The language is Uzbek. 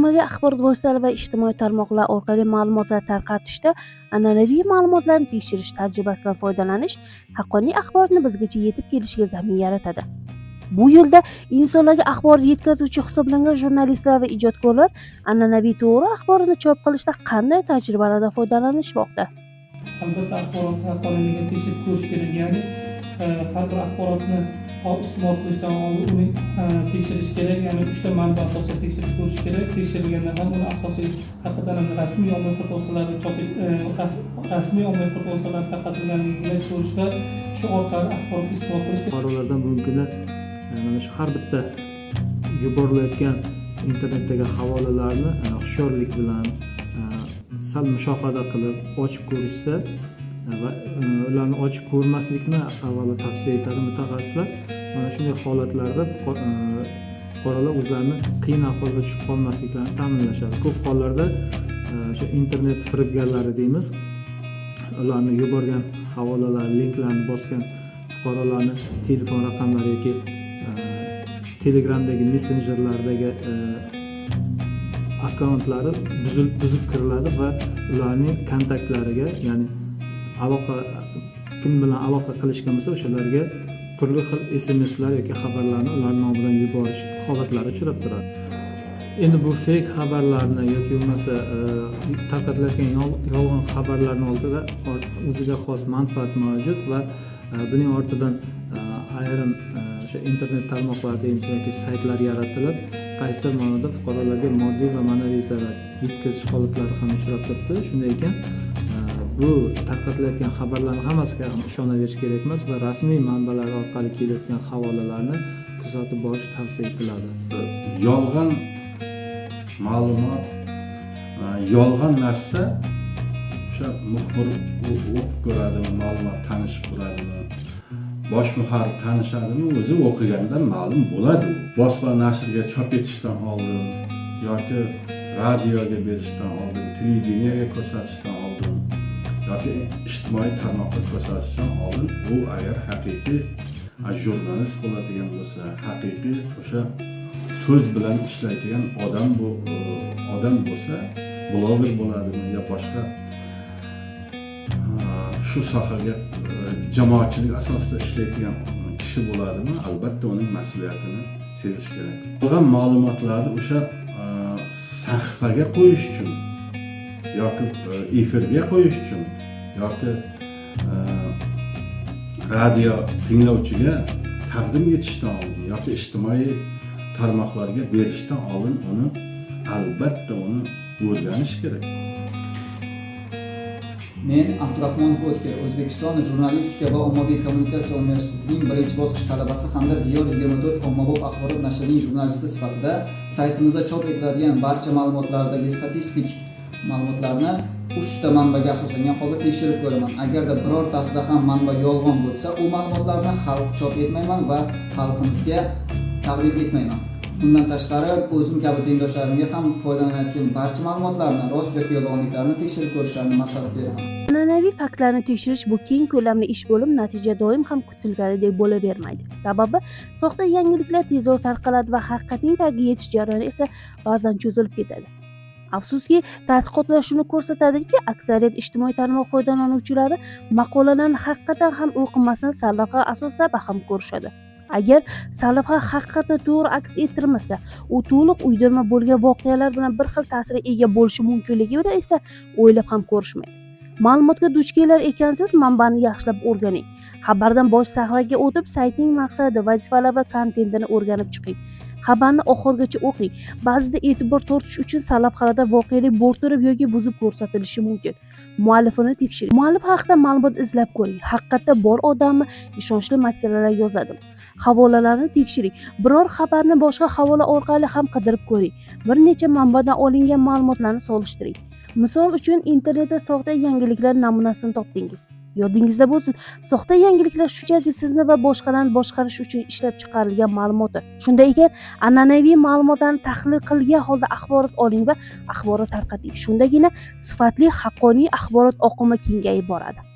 ommaviy axborot vositalari va ijtimoiy tarmoqlar orqali ma'lumotlar tarqatishda an'anaviy ma'lumotlarni tekshirish tajribasidan foydalanish haqqoniy axborotni bizgacha yetib kelishiga zamin yaratadi. Bu yo'lda insonlarga axborot yetkazuvchi hisoblangan jurnalistlar va ijodkorlar an'anaviy to'g'ri axborotni chop qilishda qanday tajribalardan foydalanishmoqda? Albatta axborotni haqqoniyligini tekshirib ko'rish kerak. Ya'ni eh, har bir axborotni iste'mol qilishdan oldin uni e, tekshirish kerak ya'ni uchta manba asosida tekshirib ko'rish kerak. Tekshirilgandan ham uni asosiy haqiqatdan ham rasmiy ommaviy vositalarda chop e, rasmiy ommaviy vositalarda tarqatilganligini ko'rish va shu orqali axborot iste'mol qilish fuqarolardan bugungi kunda e, mana shu har bitta yuborilayotgan internetdagi havolalarni hushyorlik bilan sal mushohada qilib ochib ko'rishsa va e, ularni ochib ko'rmaslikni avvalo tavsiya etadi mutaxassislar. Mana shunday holatlarda e, fuqarolar o'zlarini qiyin ahvolga tushib qolmasliklarini ta'minlashadi. Ko'p hollarda e, o'sha internet firibgarlari deymiz ularni yuborgan havolalar linklarni bosgan fuqarolarni telefon raqamlari yoki telegramdagi messenjerlardagi akkauntlari buzib kiriladi va ularning kontaktlariga ya'ni aloqa kim bilan aloqa qilishgan bo'lsa o'shalarga turli xil smslar yoki xabarlarni ular nomidan yuborish holatlari uchrab turadi. Endi bu feyk xabarlarni yoki bo'lmasa e, tarqatilayotgan yolg'on xabarlarni oldida o'ziga xos manfaat mavjud va e, buning ortidan e, ayrim o'sha internet tarmoqlar yoki saytlar yaratilib qaysidir ma'noda fuqarolarga moddiy va ma'naviy zarar yetkazish holatlari ham uchrab turibdi. Shunday ekan bu tarqatilayotgan xabarlarni hammasiga ham ishonaverish kerak emas va rasmiy manbalar orqali kelayotgan havolalarni kuzatib borish tavsiya etiladi. Yolg'on ma'lumot e, yolg'on narsa o'sha muxbir o'qib ko'radimi ma'lumot tanishib ko'radimi bosh muharrir tanishadimi o'zi o'qigandan ma'lum bo'ladi. Bosma nashrga chop etishdan oldin yoki radioga berishdan oldin televideniyaga ko'rsatishdan oldin yoki ijtimoiy tarmoqqa ko'rsatishdan oldin u agar haqiqiy jurnalist bo'ladigan bo'lsa haqiqiy o'sha so'z bilan ishlaydigan odam bu e, odam bo'lsa bloger bo'ladimi yo boshqa e, shu sohaga e, jamoatchilik asosida ishlaydigan kishi bo'ladimi? Albatta uning mas'uliyatini sezish kerak. Bo'lgan ma'lumotlarni o'sha sahifaga qo'yish uchun yoki e, efirga qo'yish uchun yoki e, radio tinglovchiga taqdim etishdan oldin yoki ijtimoiy tarmoqlarga berishdan oldin uni albatta uni o'rganish kerak. Men abdurahmonov o'tkir o'zbekiston jurnalistika va ommaviy kommunikatsiya universitetining birinchi bosqich talabasi hamda diyor yigirma to'rt ommabop axborot nashrining jurnalisti sifatida saytimizda chop etiladigan barcha ma'lumotlardagi statistik ma'lumotlarni uchta manbaga asoslangan holda tekshirib ko'raman. Agarda birortasida ham manba yolg'on bo'lsa u ma'lumotlarni xalq chop etmayman va xalqimizga taqdim etmayman. Bundan tashqari o'zim kabi tengdoshlarimga ham foydalanayotgan barcha ma'lumotlarni rost yoki yolg'onliklarini tekshirib ko'rishlarini maslahat beraman. An'anaviy faktlarni tekshirish bu keng ko'lamli ish bo'lib natija doim ham kutilganidek bo'lavermaydi. Sababi soxta yangiliklar tezroq tarqaladi va haqiqatning tagiga yetish jarayoni esa ba'zan cho'zilib ketadi. Afsuski tadqiqotlar shuni ko'rsatadiki aksariyat ijtimoiy tarmoq foydalanuvchilari maqolalarni haqiqatan ham o'qimasdan sarlavha asosida baham ko'rishadi. Agar sarlavha haqiqatni to'g'ri aks ettirmasa u to'liq uydirma bo'lgan voqealar bilan bir xil ta'sirga ega bo'lishi mumkinligini esa o'ylab ham ko'rishmaydi. Ma'lumotga duch kelar ekansiz manbani yaxshilab o'rganing. Xabardan bosh sahifaga o'tib saytning maqsadi vazifalari va kontentini o'rganib chiqing. Xabarni oxirigacha o'qing ba'zida e'tibor tortish uchun sarlavhalarda voqelik bo'rttirib yoki buzib ko'rsatilishi mumkin. Muallifini tekshiring muallif haqida ma'lumot izlab ko'ring. Haqiqatda bor odammi ishonchli materiallar yozadimi havolalarni tekshiring. Biror xabarni boshqa havola orqali ham qidirib ko'ring. Bir necha manbadan olingan ma'lumotlarni solishtiring. Misol uchun internetda soxta yangiliklar namunasini topdingiz. Yodingizda bo'lsin. Soxta yangiliklar shunchaki sizni va boshqalarni boshqarish uchun ishlab chiqarilgan ma'lumotdir shunday ekan an'anaviy ma'lumotlarni tahlil qilgan holda axborot oling va axborot tarqating. Shundagina sifatli haqqoniy axborot oqimi kengayib boradi.